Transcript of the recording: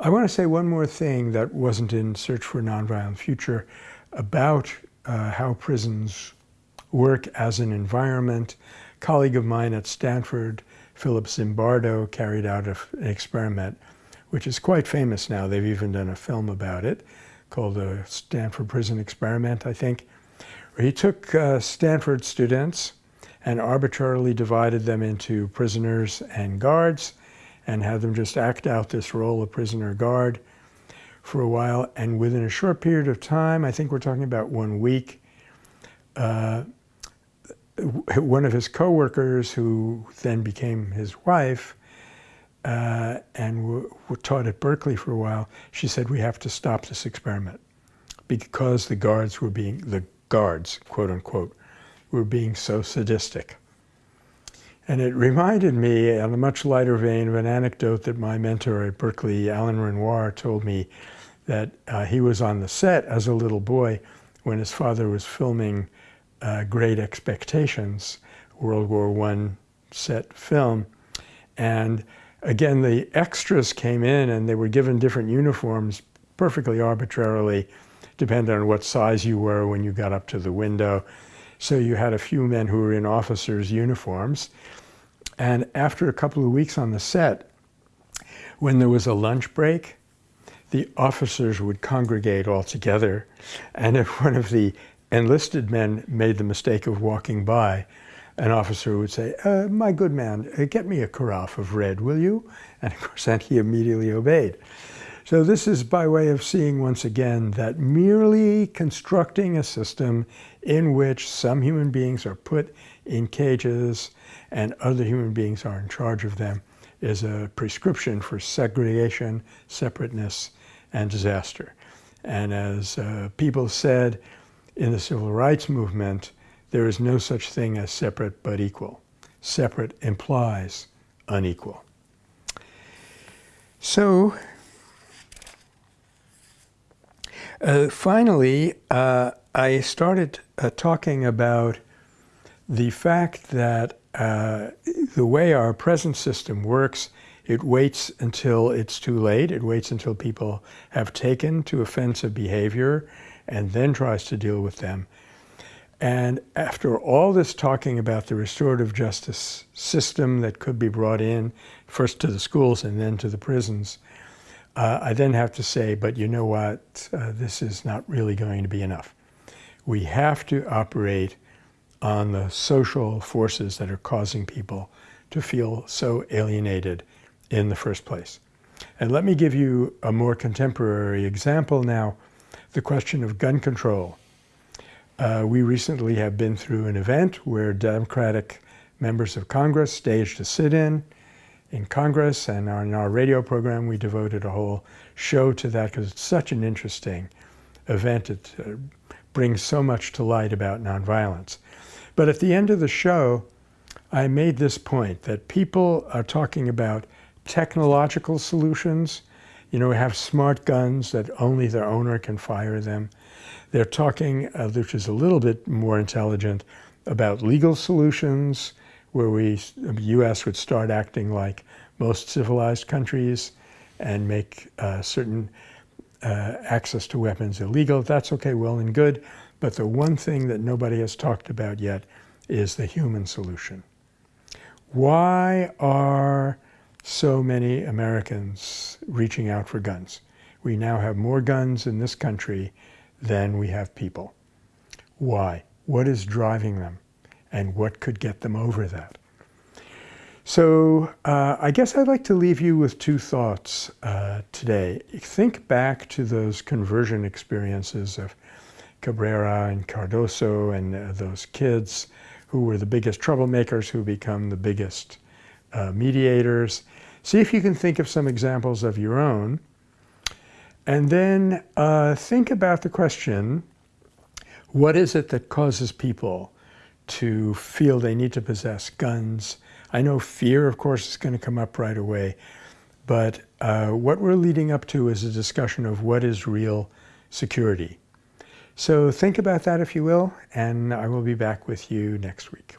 I want to say one more thing that wasn't in Search for a Nonviolent Future about uh, how prisons work as an environment. A colleague of mine at Stanford, Philip Zimbardo, carried out a, an experiment which is quite famous now. They've even done a film about it called the Stanford Prison Experiment, I think. Where he took uh, Stanford students and arbitrarily divided them into prisoners and guards and had them just act out this role of prisoner guard for a while. And within a short period of time, I think we're talking about one week, uh, one of his coworkers, who then became his wife, uh, and taught at Berkeley for a while, she said, we have to stop this experiment because the guards were being, the guards, quote unquote, were being so sadistic. And it reminded me, on a much lighter vein, of an anecdote that my mentor at Berkeley, Alain Renoir, told me that uh, he was on the set as a little boy when his father was filming uh, Great Expectations, World War I set film. And again, the extras came in and they were given different uniforms perfectly arbitrarily, depending on what size you were when you got up to the window. So you had a few men who were in officers' uniforms. And after a couple of weeks on the set, when there was a lunch break, the officers would congregate all together. And if one of the enlisted men made the mistake of walking by, an officer would say, uh, my good man, uh, get me a carafe of red, will you? And of course, then he immediately obeyed. So this is by way of seeing once again that merely constructing a system in which some human beings are put in cages and other human beings are in charge of them is a prescription for segregation, separateness, and disaster. And as uh, people said in the civil rights movement, there is no such thing as separate but equal. Separate implies unequal. So Uh, finally, uh, I started uh, talking about the fact that uh, the way our present system works, it waits until it's too late. It waits until people have taken to offensive behavior and then tries to deal with them. And after all this talking about the restorative justice system that could be brought in, first to the schools and then to the prisons, uh, I then have to say, but you know what, uh, this is not really going to be enough. We have to operate on the social forces that are causing people to feel so alienated in the first place. And let me give you a more contemporary example now, the question of gun control. Uh, we recently have been through an event where Democratic members of Congress staged a sit-in in Congress and in our radio program we devoted a whole show to that because it's such an interesting event. It uh, brings so much to light about nonviolence. But at the end of the show, I made this point that people are talking about technological solutions. You know, we have smart guns that only their owner can fire them. They're talking, uh, which is a little bit more intelligent, about legal solutions, where we, the U.S. would start acting like most civilized countries and make uh, certain uh, access to weapons illegal. That's okay, well and good. But the one thing that nobody has talked about yet is the human solution. Why are so many Americans reaching out for guns? We now have more guns in this country than we have people. Why? What is driving them? And what could get them over that. So uh, I guess I'd like to leave you with two thoughts uh, today. Think back to those conversion experiences of Cabrera and Cardoso and uh, those kids who were the biggest troublemakers who become the biggest uh, mediators. See if you can think of some examples of your own. And then uh, think about the question, what is it that causes people to feel they need to possess guns. I know fear, of course, is going to come up right away, but uh, what we're leading up to is a discussion of what is real security. So think about that if you will, and I will be back with you next week.